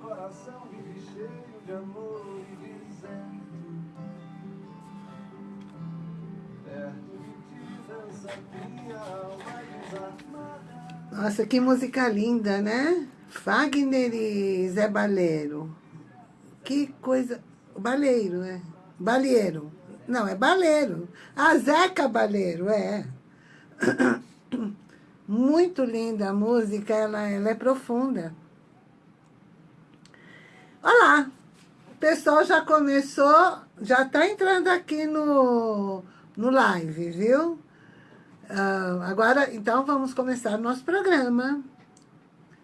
coração vive cheio de amor e deserto. Perto de ti dança minha alma desarmada. Nossa, que música linda, né? Fagner e Zé Baleiro. Que coisa... Baleiro, né? Baleiro. Não, é Baleiro. Ah, Zeca Baleiro, é. Muito linda a música, ela, ela é profunda. Olá, o pessoal já começou, já está entrando aqui no, no live, viu? Uh, agora, então, vamos começar nosso programa.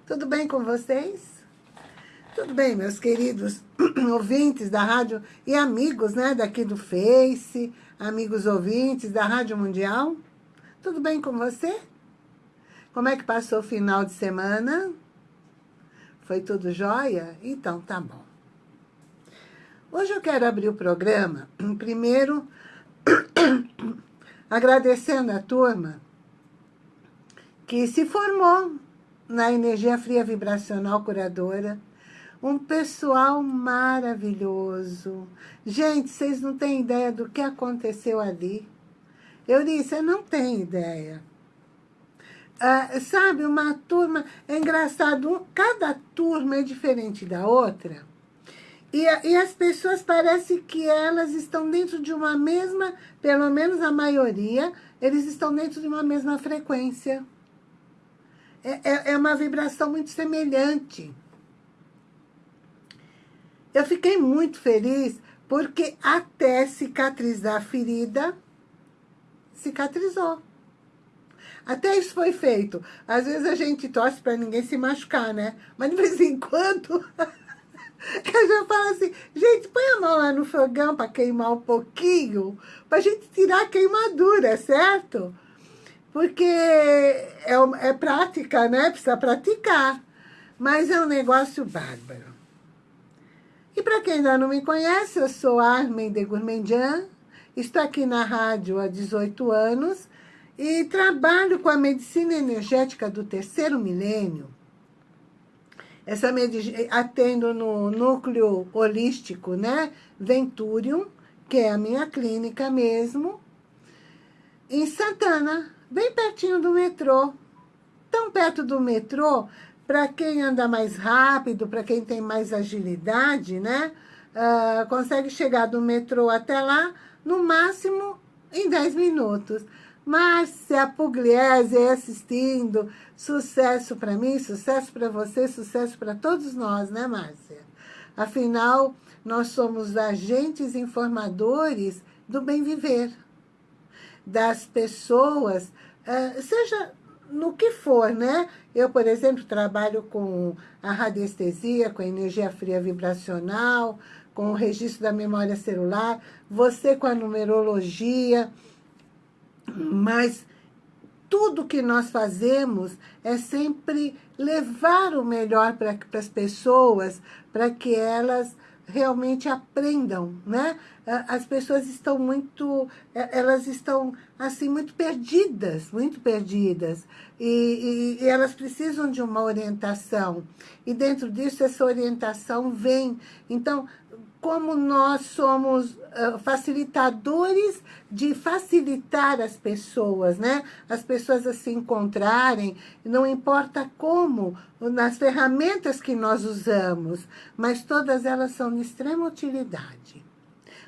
Tudo bem com vocês? Tudo bem, meus queridos ouvintes da rádio e amigos, né, daqui do Face, amigos ouvintes da Rádio Mundial. Tudo bem com você? Como é que passou o final de semana? Foi tudo jóia? Então, tá bom. Hoje eu quero abrir o programa, primeiro, agradecendo a turma que se formou na energia fria vibracional curadora, um pessoal maravilhoso. Gente, vocês não têm ideia do que aconteceu ali. Eu disse, eu não tenho ideia. Ah, sabe, uma turma, é engraçado, cada turma é diferente da outra. E, e as pessoas parecem que elas estão dentro de uma mesma, pelo menos a maioria, eles estão dentro de uma mesma frequência. É, é, é uma vibração muito semelhante. Eu fiquei muito feliz porque até cicatrizar a ferida, cicatrizou. Até isso foi feito. Às vezes a gente torce para ninguém se machucar, né? Mas de vez em quando eu já falo assim, gente, põe a mão lá no fogão para queimar um pouquinho, para a gente tirar a queimadura, certo? Porque é, é prática, né? Precisa praticar. Mas é um negócio bárbaro. E para quem ainda não me conhece, eu sou Armin de Gourmandian, estou aqui na rádio há 18 anos e trabalho com a medicina energética do terceiro milênio. Essa atendo no núcleo holístico, né? Venturium, que é a minha clínica mesmo, em Santana, bem pertinho do metrô. Tão perto do metrô, para quem anda mais rápido, para quem tem mais agilidade, né? Uh, consegue chegar do metrô até lá, no máximo em 10 minutos. Márcia Pugliese assistindo. Sucesso para mim, sucesso para você, sucesso para todos nós, né, Márcia? Afinal, nós somos agentes informadores do bem viver. Das pessoas, uh, seja no que for, né? Eu, por exemplo, trabalho com a radiestesia, com a energia fria vibracional, com o registro da memória celular, você com a numerologia, mas tudo que nós fazemos é sempre levar o melhor para as pessoas, para que elas realmente aprendam, né? As pessoas estão muito, elas estão, assim, muito perdidas, muito perdidas. E, e, e, elas precisam de uma orientação. E dentro disso, essa orientação vem. Então, como nós somos uh, facilitadores de facilitar as pessoas, né? As pessoas a se encontrarem, não importa como, nas ferramentas que nós usamos, mas todas elas são de extrema utilidade.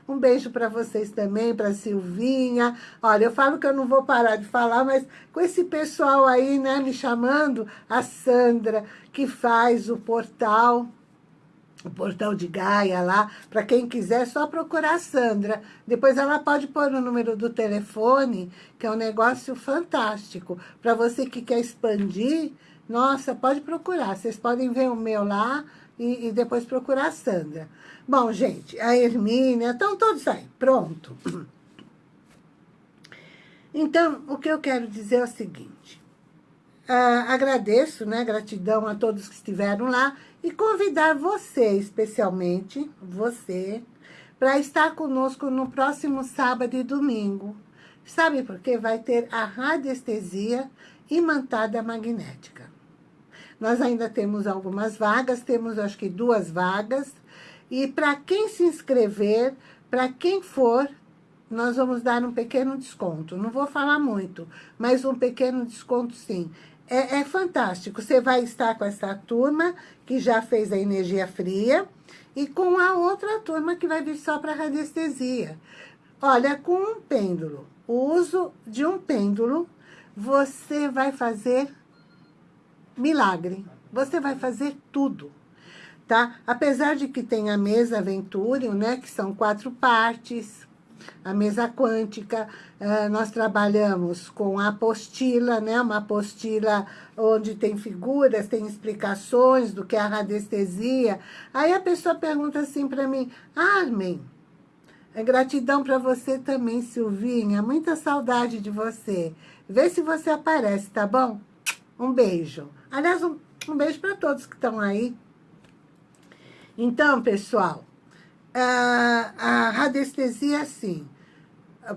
Um beijo para vocês também, para Silvinha. Olha, eu falo que eu não vou parar de falar, mas com esse pessoal aí, né, me chamando, a Sandra, que faz o portal o portal de Gaia lá, para quem quiser, é só procurar a Sandra. Depois ela pode pôr o número do telefone, que é um negócio fantástico. Para você que quer expandir, nossa, pode procurar. Vocês podem ver o meu lá e, e depois procurar a Sandra. Bom, gente, a Hermínia, estão todos aí, pronto. Então, o que eu quero dizer é o seguinte. Uh, agradeço, né, gratidão a todos que estiveram lá e convidar você, especialmente você, para estar conosco no próximo sábado e domingo. Sabe por quê? Vai ter a radiestesia imantada magnética. Nós ainda temos algumas vagas, temos acho que duas vagas. E para quem se inscrever, para quem for, nós vamos dar um pequeno desconto. Não vou falar muito, mas um pequeno desconto sim. É, é, fantástico. Você vai estar com essa turma que já fez a energia fria e com a outra turma que vai vir só para radiestesia. Olha, com um pêndulo, o uso de um pêndulo, você vai fazer milagre. Você vai fazer tudo, tá? Apesar de que tem a mesa Venturium, né, que são quatro partes, a mesa quântica, uh, nós trabalhamos com a apostila, né? uma apostila onde tem figuras, tem explicações do que é a radiestesia. Aí a pessoa pergunta assim para mim, Armin, é gratidão para você também, Silvinha, muita saudade de você. Vê se você aparece, tá bom? Um beijo. Aliás, um, um beijo para todos que estão aí. Então, pessoal, a, a radiestesia,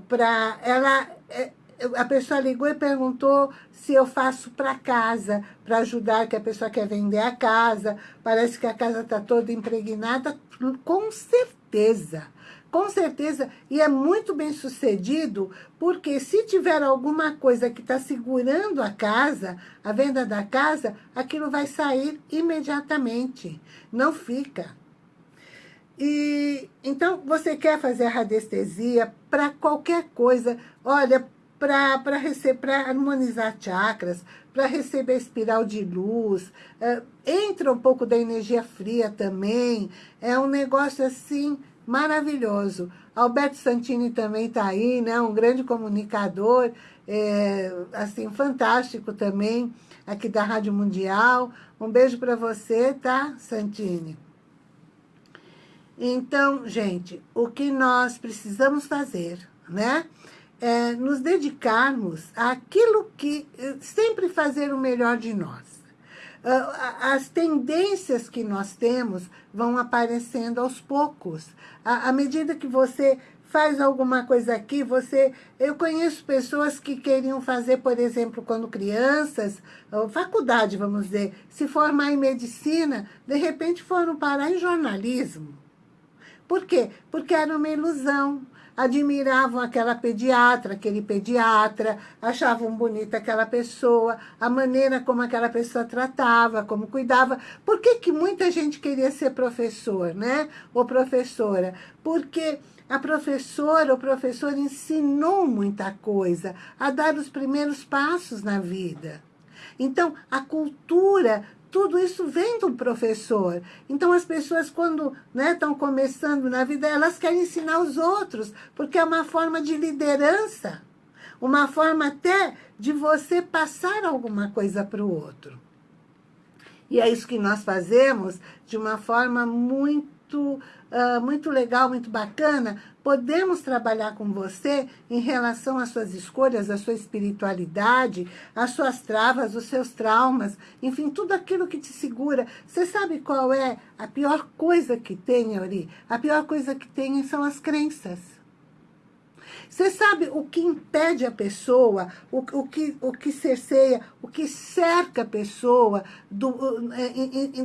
para ela... É, a pessoa ligou e perguntou se eu faço para casa, para ajudar, que a pessoa quer vender a casa, parece que a casa está toda impregnada, com certeza, com certeza, e é muito bem sucedido, porque se tiver alguma coisa que está segurando a casa, a venda da casa, aquilo vai sair imediatamente, não fica. E então você quer fazer a radiestesia para qualquer coisa, olha, para harmonizar chakras, para receber espiral de luz, é, entra um pouco da energia fria também, é um negócio assim maravilhoso. Alberto Santini também está aí, né? um grande comunicador, é, assim, fantástico também, aqui da Rádio Mundial. Um beijo para você, tá, Santini? Então, gente, o que nós precisamos fazer, né? É nos dedicarmos àquilo que... Sempre fazer o melhor de nós. Ah, as tendências que nós temos vão aparecendo aos poucos. À medida que você faz alguma coisa aqui, você... Eu conheço pessoas que queriam fazer, por exemplo, quando crianças, faculdade, vamos dizer, se formar em medicina, de repente foram parar em jornalismo. Por quê? Porque era uma ilusão. Admiravam aquela pediatra, aquele pediatra, achavam bonita aquela pessoa, a maneira como aquela pessoa tratava, como cuidava. Por que, que muita gente queria ser professor, né? Ou professora? Porque a professora, o professor ensinou muita coisa, a dar os primeiros passos na vida. Então, a cultura tudo isso vem do professor. Então, as pessoas, quando estão né, começando na vida, elas querem ensinar os outros, porque é uma forma de liderança, uma forma até de você passar alguma coisa para o outro. E é isso que nós fazemos de uma forma muito uh, muito legal, muito bacana, podemos trabalhar com você em relação às suas escolhas, à sua espiritualidade, às suas travas, os seus traumas, enfim, tudo aquilo que te segura. Você sabe qual é a pior coisa que tem, Euri? A pior coisa que tem são as crenças. Você sabe o que impede a pessoa, o, o, que, o que cerceia, o que cerca a pessoa do,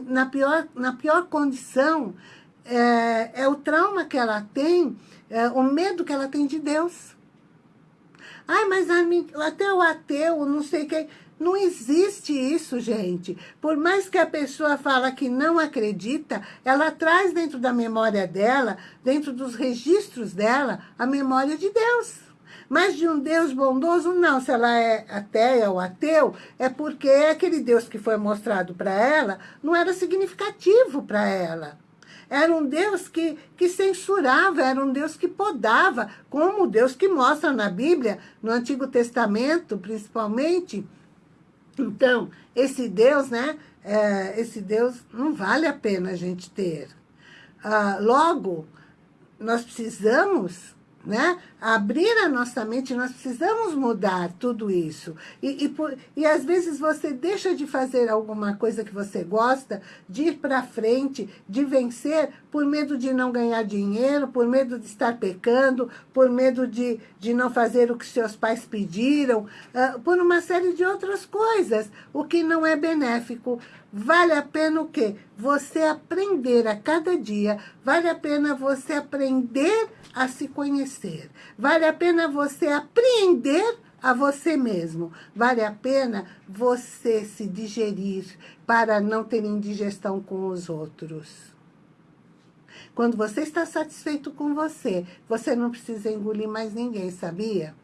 na, pior, na pior condição é, é o trauma que ela tem, é o medo que ela tem de Deus. Ai, mas a até o ateu, não sei quem... Não existe isso, gente. Por mais que a pessoa fala que não acredita, ela traz dentro da memória dela, dentro dos registros dela, a memória de Deus. Mas de um Deus bondoso, não. Se ela é ateia ou ateu, é porque aquele Deus que foi mostrado para ela não era significativo para ela. Era um Deus que, que censurava, era um Deus que podava, como o Deus que mostra na Bíblia, no Antigo Testamento, principalmente. Então, esse Deus, né? É, esse Deus não vale a pena a gente ter. Ah, logo, nós precisamos né? Abrir a nossa mente, nós precisamos mudar tudo isso. E, e, por, e às vezes você deixa de fazer alguma coisa que você gosta, de ir para frente, de vencer, por medo de não ganhar dinheiro, por medo de estar pecando, por medo de, de não fazer o que seus pais pediram, uh, por uma série de outras coisas, o que não é benéfico. Vale a pena o quê? Você aprender a cada dia, vale a pena você aprender a se conhecer. Vale a pena você apreender a você mesmo. Vale a pena você se digerir para não ter indigestão com os outros. Quando você está satisfeito com você, você não precisa engolir mais ninguém, sabia?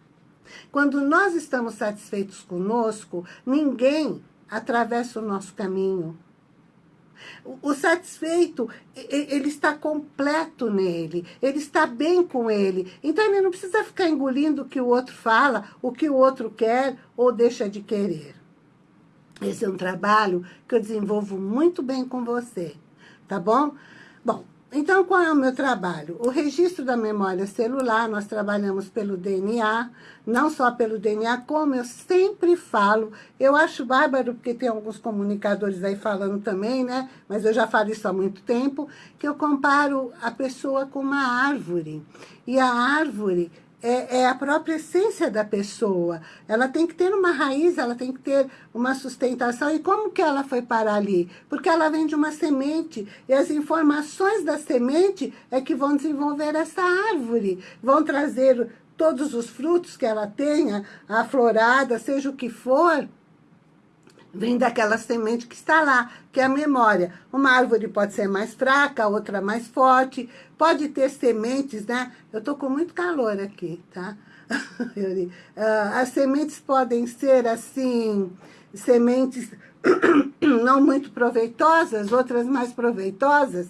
Quando nós estamos satisfeitos conosco, ninguém atravessa o nosso caminho. O satisfeito, ele está completo nele, ele está bem com ele. Então ele não precisa ficar engolindo o que o outro fala, o que o outro quer ou deixa de querer. Esse é um trabalho que eu desenvolvo muito bem com você, tá bom? Bom, então, qual é o meu trabalho? O registro da memória celular, nós trabalhamos pelo DNA, não só pelo DNA, como eu sempre falo, eu acho bárbaro, porque tem alguns comunicadores aí falando também, né? Mas eu já falo isso há muito tempo, que eu comparo a pessoa com uma árvore. E a árvore, é, é, a própria essência da pessoa. Ela tem que ter uma raiz, ela tem que ter uma sustentação. E como que ela foi parar ali? Porque ela vem de uma semente. E as informações da semente é que vão desenvolver essa árvore. Vão trazer todos os frutos que ela tenha, a florada, seja o que for vem daquela semente que está lá, que é a memória. Uma árvore pode ser mais fraca, outra mais forte, pode ter sementes, né? Eu tô com muito calor aqui, tá? Ah, as sementes podem ser, assim, sementes não muito proveitosas, outras mais proveitosas,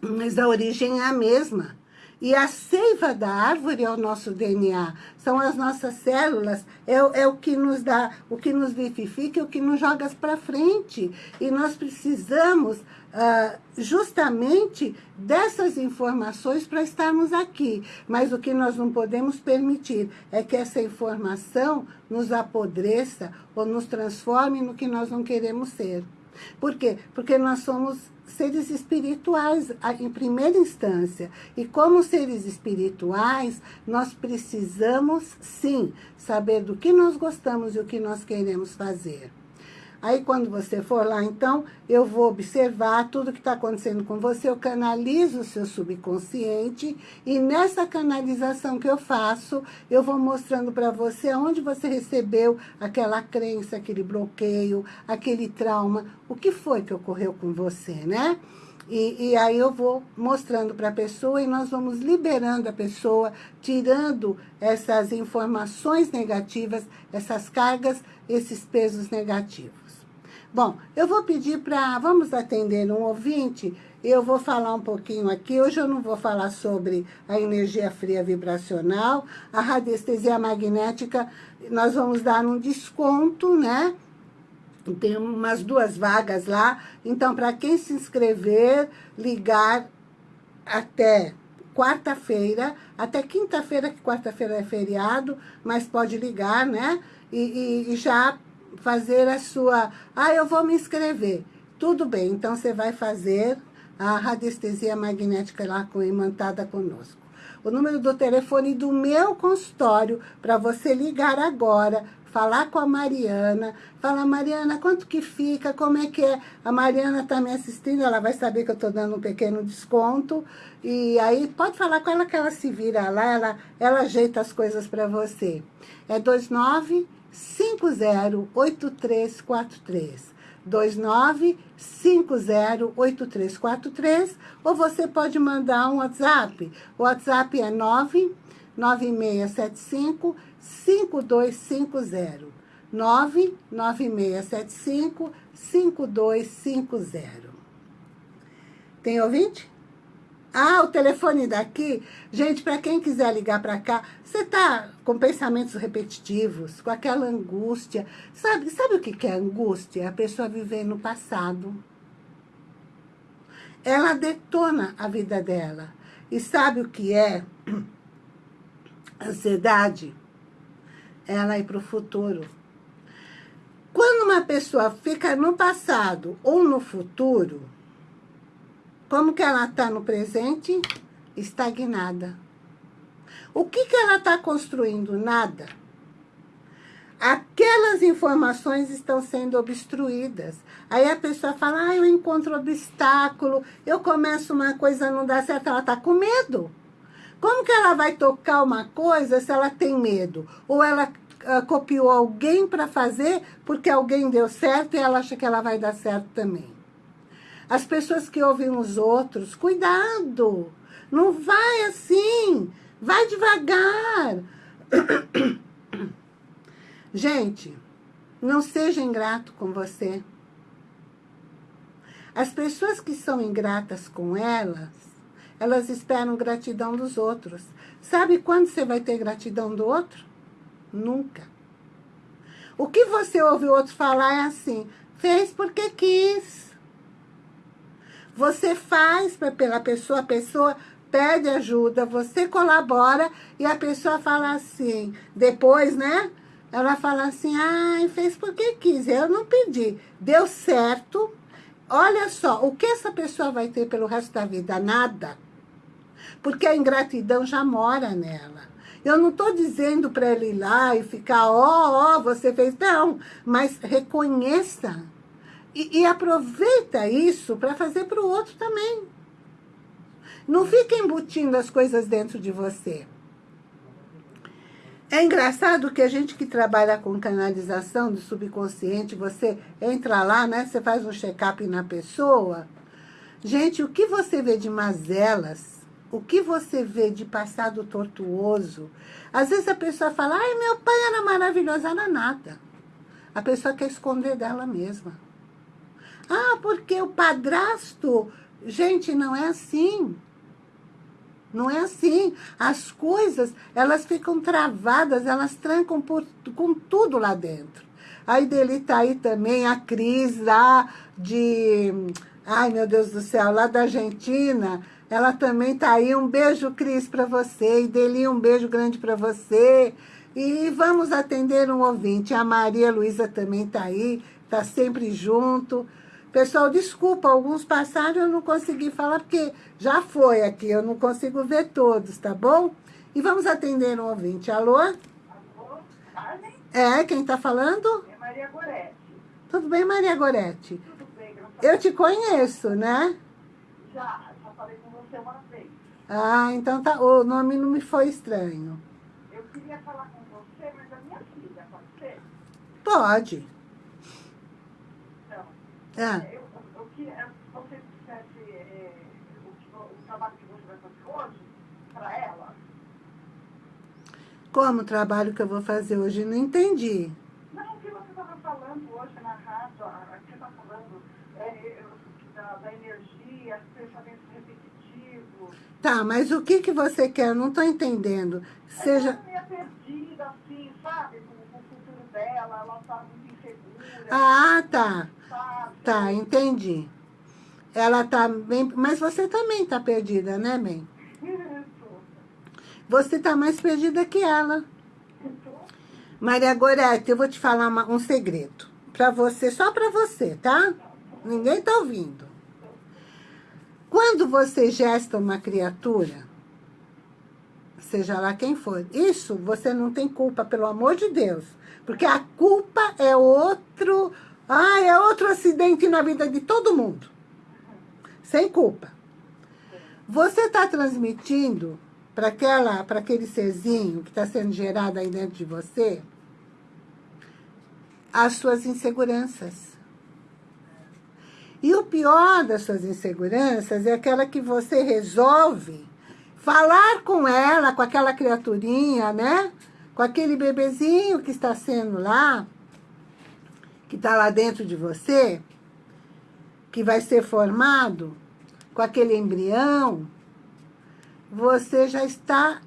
mas a origem é a mesma. E a seiva da árvore é o nosso DNA, são as nossas células, é, é o que nos dá, o que nos vivifica, é o que nos joga para frente. E nós precisamos uh, justamente dessas informações para estarmos aqui. Mas o que nós não podemos permitir é que essa informação nos apodreça ou nos transforme no que nós não queremos ser. Por quê? Porque nós somos seres espirituais em primeira instância. E como seres espirituais, nós precisamos, sim, saber do que nós gostamos e o que nós queremos fazer. Aí quando você for lá, então, eu vou observar tudo que está acontecendo com você, eu canalizo o seu subconsciente e nessa canalização que eu faço, eu vou mostrando para você onde você recebeu aquela crença, aquele bloqueio, aquele trauma, o que foi que ocorreu com você, né? E, e, aí eu vou mostrando para a pessoa e nós vamos liberando a pessoa, tirando essas informações negativas, essas cargas, esses pesos negativos. Bom, eu vou pedir para... Vamos atender um ouvinte. Eu vou falar um pouquinho aqui. Hoje eu não vou falar sobre a energia fria vibracional. A radiestesia magnética, nós vamos dar um desconto, né? Tem umas duas vagas lá. Então, para quem se inscrever, ligar até quarta-feira, até quinta-feira, que quarta-feira é feriado, mas pode ligar, né? E, e, e já fazer a sua... Ah, eu vou me inscrever. Tudo bem, então você vai fazer a radiestesia magnética lá com, imantada conosco. O número do telefone do meu consultório, para você ligar agora, falar com a Mariana, falar, Mariana, quanto que fica, como é que é? A Mariana está me assistindo, ela vai saber que eu estou dando um pequeno desconto, e aí pode falar com ela que ela se vira lá, ela, ela ajeita as coisas para você. É 29 508343. 29508343 ou você pode mandar um WhatsApp. O WhatsApp é 99675 5250. 99675 5250. Tem ouvinte? Ah, o telefone daqui. Gente, para quem quiser ligar para cá, você tá com pensamentos repetitivos, com aquela angústia. Sabe, sabe o que é angústia? A pessoa viver no passado. Ela detona a vida dela. E sabe o que é? ansiedade, ela ir para o futuro. Quando uma pessoa fica no passado ou no futuro, como que ela está no presente? Estagnada. O que, que ela está construindo? Nada. Aquelas informações estão sendo obstruídas. Aí a pessoa fala, ah, eu encontro obstáculo, eu começo uma coisa, não dá certo, ela está com medo. Como que ela vai tocar uma coisa se ela tem medo? Ou ela uh, copiou alguém para fazer porque alguém deu certo e ela acha que ela vai dar certo também. As pessoas que ouvem os outros, cuidado! Não vai assim, vai devagar. Gente, não seja ingrato com você. As pessoas que são ingratas com elas, elas esperam gratidão dos outros. Sabe quando você vai ter gratidão do outro? Nunca. O que você ouve o outro falar é assim, fez porque quis. Você faz pela pessoa, a pessoa pede ajuda, você colabora e a pessoa fala assim, depois, né? Ela fala assim, ai, fez porque quis, eu não pedi. Deu certo. Olha só, o que essa pessoa vai ter pelo resto da vida? Nada. Porque a ingratidão já mora nela. Eu não estou dizendo para ele ir lá e ficar, ó, oh, ó, oh, você fez. Não, mas reconheça. E, e aproveita isso para fazer para o outro também. Não fica embutindo as coisas dentro de você. É engraçado que a gente que trabalha com canalização do subconsciente, você entra lá, né? Você faz um check-up na pessoa. Gente, o que você vê de mazelas, o que você vê de passado tortuoso, às vezes a pessoa fala, ai, meu pai era maravilhoso, era nada. A pessoa quer esconder dela mesma. Ah, porque o padrasto... Gente, não é assim. Não é assim. As coisas, elas ficam travadas, elas trancam por, com tudo lá dentro. Aí dele tá aí também a Cris lá de... Ai, meu Deus do céu, lá da Argentina. Ela também tá aí. Um beijo, Cris, para você. E dele um beijo grande para você. E vamos atender um ouvinte. A Maria Luísa também tá aí. Tá sempre junto. Pessoal, desculpa, alguns passaram eu não consegui falar, porque já foi aqui, eu não consigo ver todos, tá bom? E vamos atender um ouvinte. Alô? Alô, Carmen? É, quem tá falando? É Maria Goretti. Tudo bem, Maria Goretti? Tudo bem, graças Eu te conheço, né? Já, você uma vez. Ah, então tá, o nome não me foi estranho. Eu queria falar com você, mas a minha filha, pode ser? Pode. Ah. Eu, eu queria que você dissesse é, o, o, trabalho que você vai fazer hoje para ela. Como o trabalho que eu vou fazer hoje? Não entendi. Não, o que você estava falando hoje na rádio, aqui você está falando é, da, da energia, pensamentos repetitivos. Tá, mas o que, que você quer? Eu não estou entendendo. Seja... Ela meio perdida, assim, sabe? Com, o futuro dela, ela está muito insegura. Ah, tá. Tá, entendi. Ela tá bem... Mas você também tá perdida, né, bem? Você tá mais perdida que ela. Maria Gorete, eu vou te falar uma, um segredo. Pra você, só pra você, tá? Ninguém tá ouvindo. Quando você gesta uma criatura, seja lá quem for, isso você não tem culpa, pelo amor de Deus. Porque a culpa é outro ah, é outro acidente na vida de todo mundo. Sem culpa. Você está transmitindo para aquele serzinho que está sendo gerado aí dentro de você as suas inseguranças. E o pior das suas inseguranças é aquela que você resolve falar com ela, com aquela criaturinha, né? Com aquele bebezinho que está sendo lá, que está lá dentro de você, que vai ser formado com aquele embrião, você já está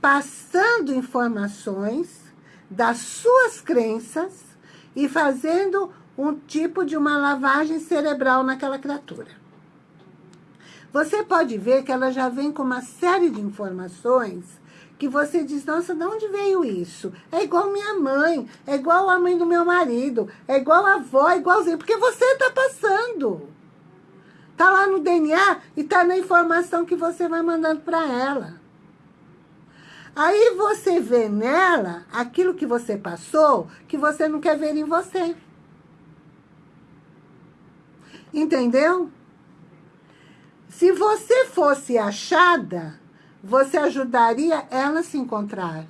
passando informações das suas crenças e fazendo um tipo de uma lavagem cerebral naquela criatura. Você pode ver que ela já vem com uma série de informações que você diz, nossa, de onde veio isso? É igual minha mãe, é igual a mãe do meu marido, é igual a avó, é igualzinho, porque você está passando. Está lá no DNA e está na informação que você vai mandando para ela. Aí você vê nela aquilo que você passou, que você não quer ver em você. Entendeu? Se você fosse achada, você ajudaria ela a se encontrar.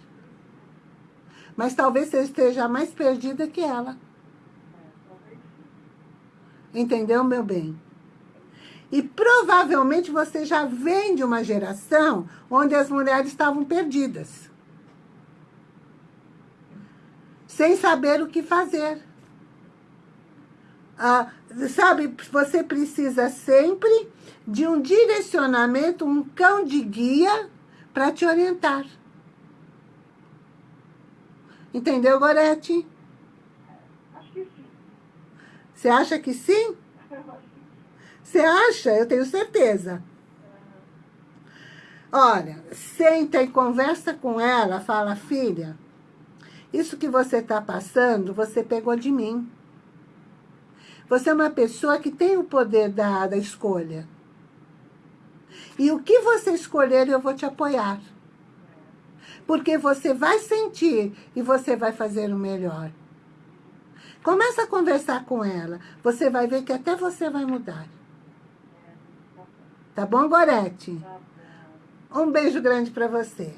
Mas talvez você esteja mais perdida que ela. Entendeu, meu bem? E provavelmente você já vem de uma geração onde as mulheres estavam perdidas. Sem saber o que fazer. Ah, sabe, você precisa sempre de um direcionamento, um cão de guia para te orientar. Entendeu, Gorete? Acho que sim. Você acha que sim? Você acha? Eu tenho certeza. Olha, senta e conversa com ela, fala, filha, isso que você está passando, você pegou de mim. Você é uma pessoa que tem o poder da, da escolha. E o que você escolher, eu vou te apoiar. Porque você vai sentir e você vai fazer o melhor. Começa a conversar com ela. Você vai ver que até você vai mudar. Tá bom, Gorete? Um beijo grande para você.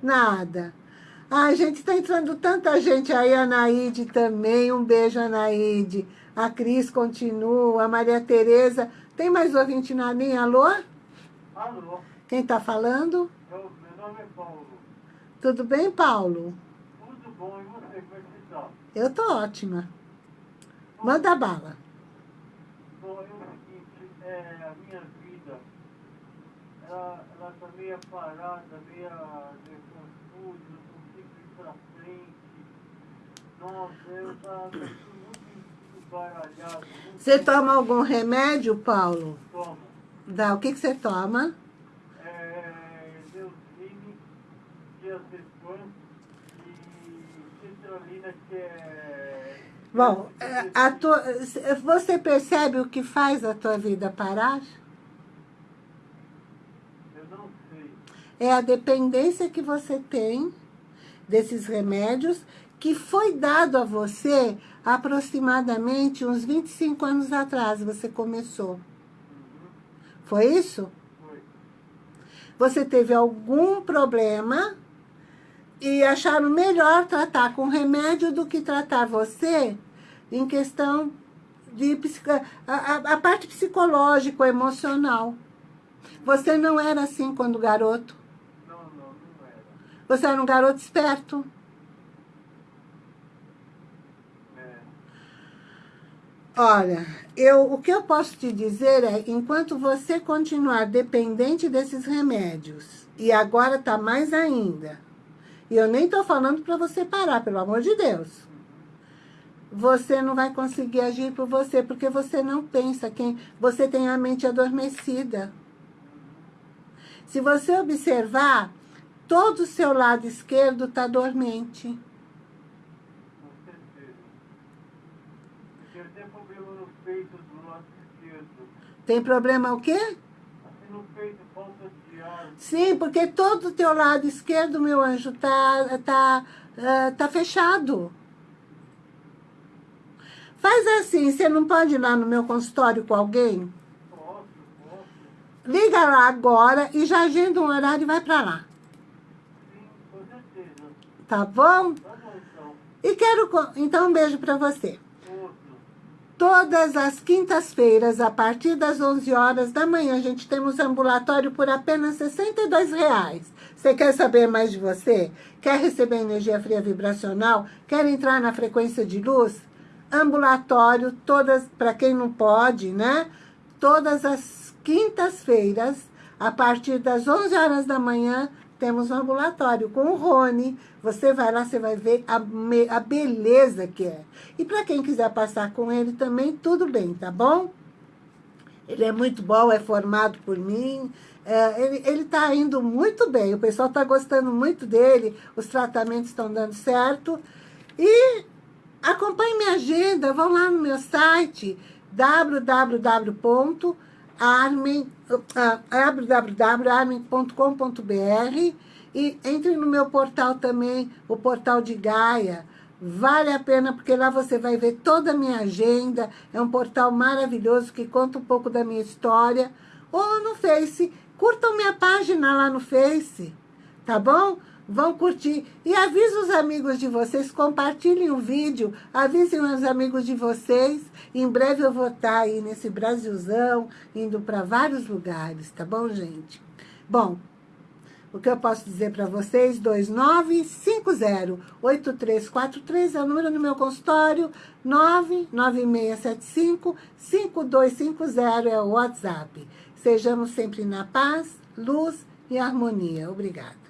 Nada. Ai, gente, está entrando tanta gente aí, a Anaíde também. Um beijo, Anaíde. A Cris continua, a Maria Tereza. Tem mais ouvinte na linha? Alô? Alô, Quem está falando? eu, meu nome é Paulo. Tudo bem, Paulo? Tudo bom, e você, como é que você está? Eu tô ótima. Manda bala. Bom, é o seguinte, é, a minha vida, ela, ela tá meio parada, meio desconfusa, pra frente. Nossa, eu tudo muito embaralhado. muito Você toma algum remédio, Paulo? Toma. Dá. O que, que você toma? É, Deusine, diazepam e citralina, que é... Bom, é, a tua, você percebe o que faz a tua vida parar? Eu não sei. É a dependência que você tem desses remédios que foi dado a você aproximadamente uns 25 anos atrás, você começou. Foi isso? foi. Você teve algum problema e acharam melhor tratar com remédio do que tratar você em questão de a, a- a parte psicológica, emocional. Você não era assim quando garoto. Não, não, não era. Você era um garoto esperto. Olha, eu, o que eu posso te dizer é, enquanto você continuar dependente desses remédios, e agora tá mais ainda, e eu nem tô falando para você parar, pelo amor de Deus, você não vai conseguir agir por você, porque você não pensa, quem você tem a mente adormecida. Se você observar, todo o seu lado esquerdo está dormente. Tenho problema no peito do lado esquerdo. Tem problema o quê? Assim no peito, falta de ar. Sim, porque todo o teu lado esquerdo, meu anjo, tá, tá, tá fechado. Faz assim, você não pode ir lá no meu consultório com alguém? Posso, posso. Liga lá agora e já agenda um horário e vai pra lá. Tá bom? E quero... Então, um beijo pra você. Todas as quintas-feiras, a partir das 11 horas da manhã, a gente temos ambulatório por apenas 62 reais. Você quer saber mais de você? Quer receber energia fria vibracional? Quer entrar na frequência de luz? Ambulatório, todas, para quem não pode, né? Todas as quintas-feiras, a partir das 11 horas da manhã, temos um ambulatório com o Rony. Você vai lá, você vai ver a, a beleza que é. E para quem quiser passar com ele também, tudo bem, tá bom? Ele é muito bom, é formado por mim. É, ele está indo muito bem, o pessoal está gostando muito dele, os tratamentos estão dando certo. E acompanhe minha agenda, vão lá no meu site www.armin.com.br e entre no meu portal também, o portal de Gaia. Vale a pena, porque lá você vai ver toda a minha agenda. É um portal maravilhoso que conta um pouco da minha história. Ou no Face, curtam minha página lá no Face, tá bom? Vão curtir. E avise os amigos de vocês, compartilhem o vídeo, avisem os amigos de vocês. Em breve eu vou estar aí nesse Brasilzão, indo para vários lugares, tá bom, gente? Bom, o que eu posso dizer para vocês? 2950-8343 é o número no meu consultório, 99675-5250 é o WhatsApp. Sejamos sempre na paz, luz e harmonia. Obrigada.